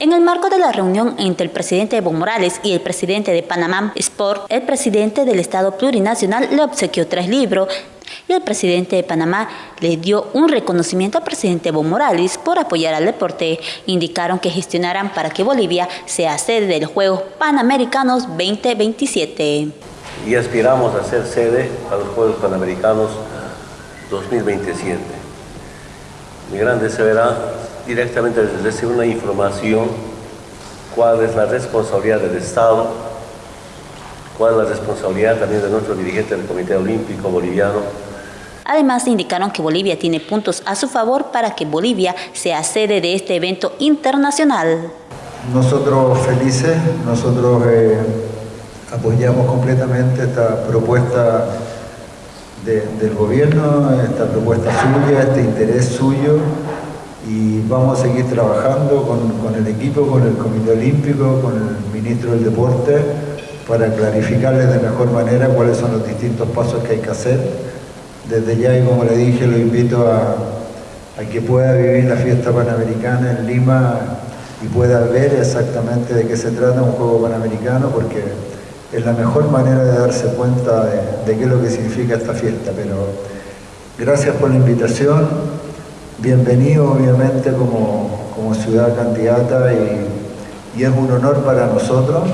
En el marco de la reunión entre el presidente Evo Morales y el presidente de Panamá Sport, el presidente del Estado Plurinacional le obsequió tres libros y el presidente de Panamá le dio un reconocimiento al presidente Evo Morales por apoyar al deporte. Indicaron que gestionarán para que Bolivia sea sede de los Juegos Panamericanos 2027. Y aspiramos a ser sede a los Juegos Panamericanos 2027. Mi gran deseo era directamente recibir una información cuál es la responsabilidad del Estado, cuál es la responsabilidad también de nuestro dirigente del Comité Olímpico Boliviano. Además indicaron que Bolivia tiene puntos a su favor para que Bolivia sea sede de este evento internacional. Nosotros felices, nosotros eh, apoyamos completamente esta propuesta del gobierno, esta propuesta suya, este interés suyo y vamos a seguir trabajando con, con, el equipo, con el Comité Olímpico, con el Ministro del Deporte para clarificarles de mejor manera cuáles son los distintos pasos que hay que hacer. Desde ya, y como le dije, lo invito a, a que pueda vivir la fiesta panamericana en Lima y pueda ver exactamente de qué se trata un juego panamericano, porque es la mejor manera de darse cuenta de, de qué es lo que significa esta fiesta. Pero gracias por la invitación, bienvenido obviamente como, como ciudad candidata y, y es un honor para nosotros